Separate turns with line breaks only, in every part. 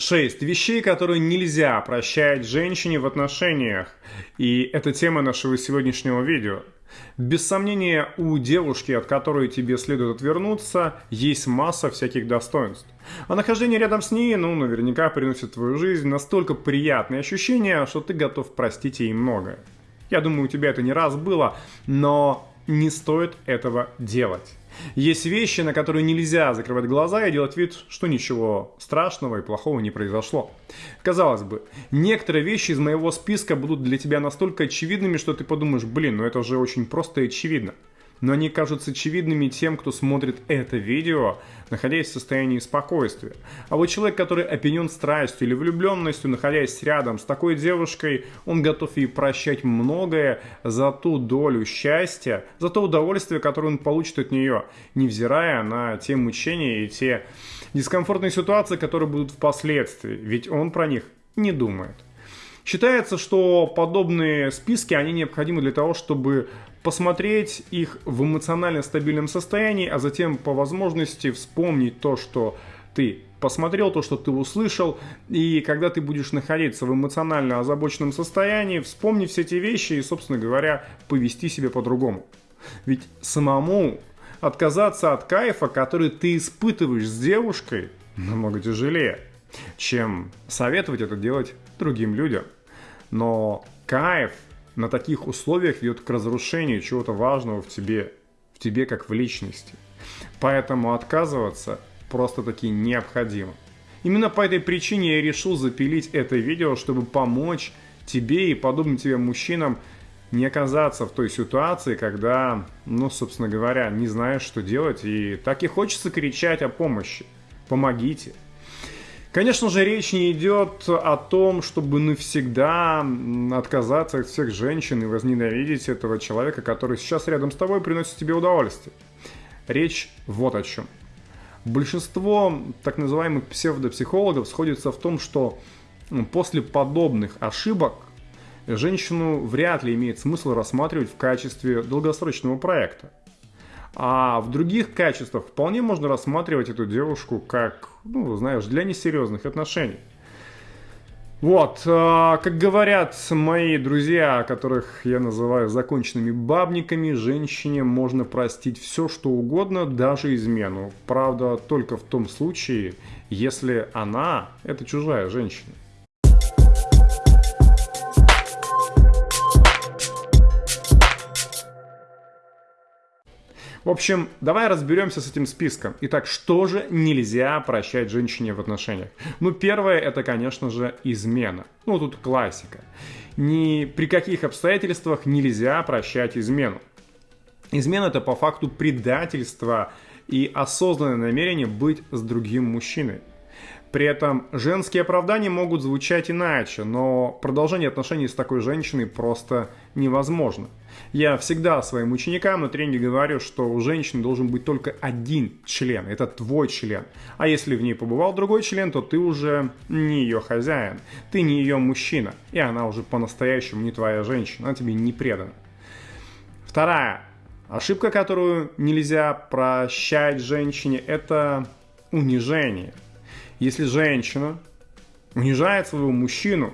Шесть вещей, которые нельзя прощать женщине в отношениях. И это тема нашего сегодняшнего видео. Без сомнения, у девушки, от которой тебе следует отвернуться, есть масса всяких достоинств. А нахождение рядом с ней, ну, наверняка приносит в твою жизнь настолько приятные ощущения, что ты готов простить ей многое. Я думаю, у тебя это не раз было, но не стоит этого делать. Есть вещи, на которые нельзя закрывать глаза и делать вид, что ничего страшного и плохого не произошло. Казалось бы, некоторые вещи из моего списка будут для тебя настолько очевидными, что ты подумаешь, блин, ну это же очень просто и очевидно но они кажутся очевидными тем, кто смотрит это видео, находясь в состоянии спокойствия. А вот человек, который опьянен страстью или влюбленностью, находясь рядом с такой девушкой, он готов ей прощать многое за ту долю счастья, за то удовольствие, которое он получит от нее, невзирая на те мучения и те дискомфортные ситуации, которые будут впоследствии, ведь он про них не думает. Считается, что подобные списки, они необходимы для того, чтобы посмотреть их в эмоционально стабильном состоянии, а затем по возможности вспомнить то, что ты посмотрел, то, что ты услышал, и когда ты будешь находиться в эмоционально озабоченном состоянии, вспомни все эти вещи и, собственно говоря, повести себя по-другому. Ведь самому отказаться от кайфа, который ты испытываешь с девушкой, намного тяжелее, чем советовать это делать другим людям. Но кайф на таких условиях ведет к разрушению чего-то важного в тебе, в тебе как в личности. Поэтому отказываться просто-таки необходимо. Именно по этой причине я решил запилить это видео, чтобы помочь тебе и подобным тебе мужчинам не оказаться в той ситуации, когда, ну, собственно говоря, не знаешь, что делать, и так и хочется кричать о помощи. Помогите. Конечно же, речь не идет о том, чтобы навсегда отказаться от всех женщин и возненавидеть этого человека, который сейчас рядом с тобой приносит тебе удовольствие. Речь вот о чем. Большинство так называемых псевдопсихологов сходится в том, что после подобных ошибок женщину вряд ли имеет смысл рассматривать в качестве долгосрочного проекта. А в других качествах вполне можно рассматривать эту девушку как, ну, знаешь, для несерьезных отношений. Вот, э, как говорят мои друзья, которых я называю законченными бабниками, женщине можно простить все, что угодно, даже измену. Правда, только в том случае, если она – это чужая женщина. В общем, давай разберемся с этим списком. Итак, что же нельзя прощать женщине в отношениях? Ну, первое, это, конечно же, измена. Ну, тут классика. Ни при каких обстоятельствах нельзя прощать измену. Измена это по факту предательство и осознанное намерение быть с другим мужчиной. При этом женские оправдания могут звучать иначе, но продолжение отношений с такой женщиной просто невозможно. Я всегда своим ученикам на тренинге говорю, что у женщины должен быть только один член, это твой член. А если в ней побывал другой член, то ты уже не ее хозяин, ты не ее мужчина, и она уже по-настоящему не твоя женщина, она тебе не предана. Вторая ошибка, которую нельзя прощать женщине, это унижение – если женщина унижает своего мужчину,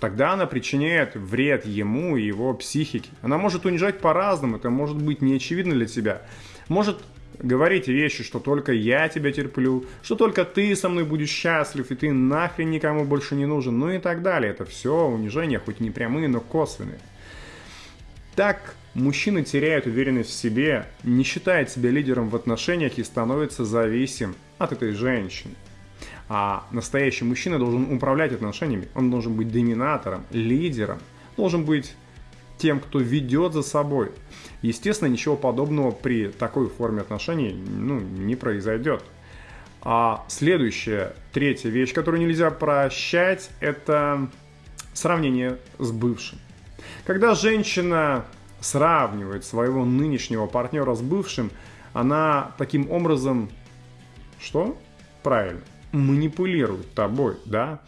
тогда она причиняет вред ему и его психике. Она может унижать по-разному, это может быть неочевидно для тебя. Может говорить вещи, что только я тебя терплю, что только ты со мной будешь счастлив, и ты нахрен никому больше не нужен, ну и так далее. Это все унижения, хоть не прямые, но косвенные. Так мужчина теряет уверенность в себе, не считает себя лидером в отношениях и становится зависим от этой женщины. А настоящий мужчина должен управлять отношениями. Он должен быть доминатором, лидером, должен быть тем, кто ведет за собой. Естественно, ничего подобного при такой форме отношений ну, не произойдет. А следующая, третья вещь, которую нельзя прощать, это сравнение с бывшим. Когда женщина сравнивает своего нынешнего партнера с бывшим, она таким образом... Что? Правильно манипулирует тобой, да,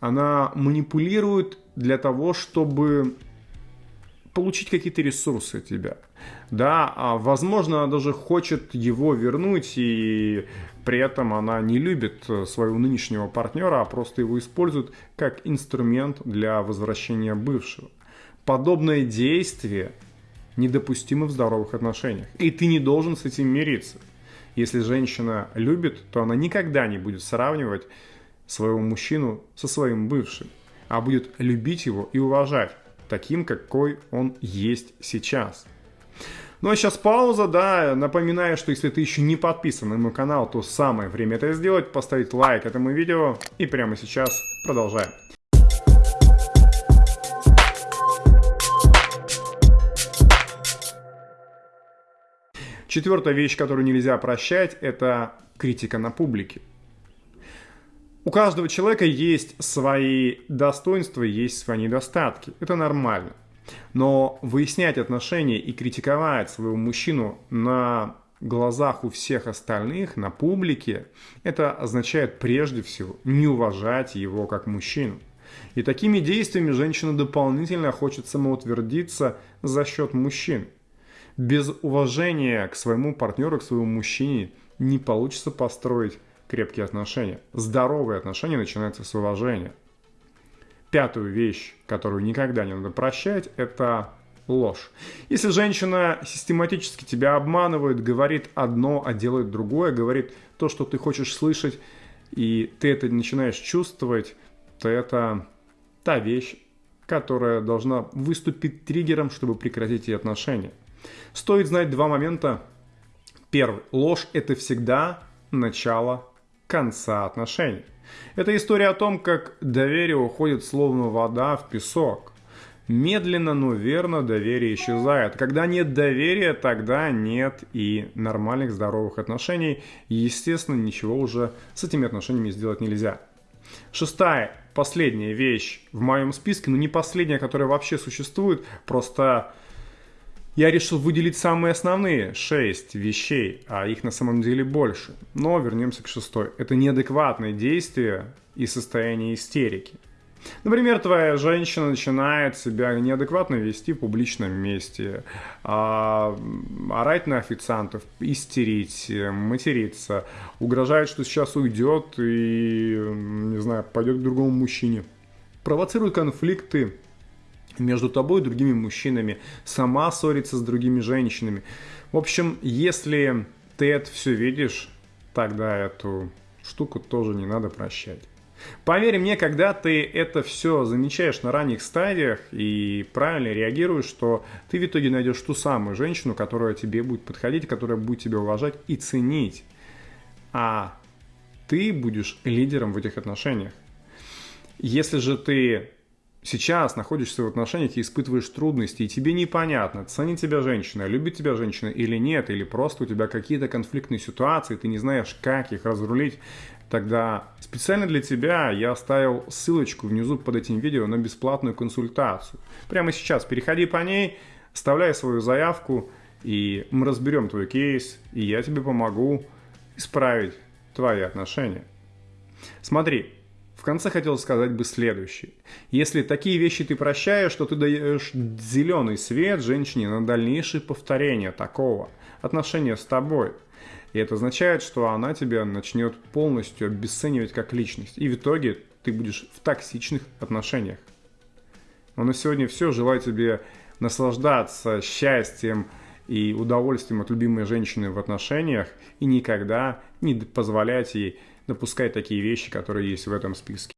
она манипулирует для того, чтобы получить какие-то ресурсы от тебя. Да, а возможно, она даже хочет его вернуть, и при этом она не любит своего нынешнего партнера, а просто его использует как инструмент для возвращения бывшего. Подобное действие недопустимо в здоровых отношениях, и ты не должен с этим мириться. Если женщина любит, то она никогда не будет сравнивать своего мужчину со своим бывшим, а будет любить его и уважать таким, какой он есть сейчас. Ну а сейчас пауза, да, напоминаю, что если ты еще не подписан на мой канал, то самое время это сделать, поставить лайк этому видео и прямо сейчас продолжаем. Четвертая вещь, которую нельзя прощать, это критика на публике. У каждого человека есть свои достоинства, есть свои недостатки. Это нормально. Но выяснять отношения и критиковать своего мужчину на глазах у всех остальных, на публике, это означает прежде всего не уважать его как мужчину. И такими действиями женщина дополнительно хочет самоутвердиться за счет мужчин. Без уважения к своему партнеру, к своему мужчине не получится построить крепкие отношения. Здоровые отношения начинаются с уважения. Пятую вещь, которую никогда не надо прощать, это ложь. Если женщина систематически тебя обманывает, говорит одно, а делает другое, говорит то, что ты хочешь слышать, и ты это начинаешь чувствовать, то это та вещь, которая должна выступить триггером, чтобы прекратить эти отношения. Стоит знать два момента. Первый. Ложь – это всегда начало конца отношений. Это история о том, как доверие уходит словно вода в песок. Медленно, но верно доверие исчезает. Когда нет доверия, тогда нет и нормальных здоровых отношений. Естественно, ничего уже с этими отношениями сделать нельзя. Шестая, последняя вещь в моем списке, но не последняя, которая вообще существует, просто я решил выделить самые основные шесть вещей, а их на самом деле больше. Но вернемся к шестой. Это неадекватные действия и состояние истерики. Например, твоя женщина начинает себя неадекватно вести в публичном месте, а, орать на официантов, истерить, материться, угрожает, что сейчас уйдет и, не знаю, пойдет к другому мужчине. Провоцирует конфликты между тобой и другими мужчинами, сама ссорится с другими женщинами. В общем, если ты это все видишь, тогда эту штуку тоже не надо прощать. Поверь мне, когда ты это все замечаешь на ранних стадиях и правильно реагируешь, что ты в итоге найдешь ту самую женщину, которая тебе будет подходить, которая будет тебя уважать и ценить. А ты будешь лидером в этих отношениях. Если же ты сейчас находишься в отношениях и испытываешь трудности, и тебе непонятно, ценит тебя женщина, любит тебя женщина или нет, или просто у тебя какие-то конфликтные ситуации, ты не знаешь, как их разрулить, тогда специально для тебя я оставил ссылочку внизу под этим видео на бесплатную консультацию. Прямо сейчас переходи по ней, вставляй свою заявку, и мы разберем твой кейс, и я тебе помогу исправить твои отношения. Смотри, конце хотел сказать бы следующее. Если такие вещи ты прощаешь, то ты даешь зеленый свет женщине на дальнейшее повторение такого отношения с тобой. И это означает, что она тебя начнет полностью обесценивать как личность. И в итоге ты будешь в токсичных отношениях. Но на сегодня все. Желаю тебе наслаждаться счастьем и удовольствием от любимой женщины в отношениях и никогда не позволять ей допускать такие вещи, которые есть в этом списке.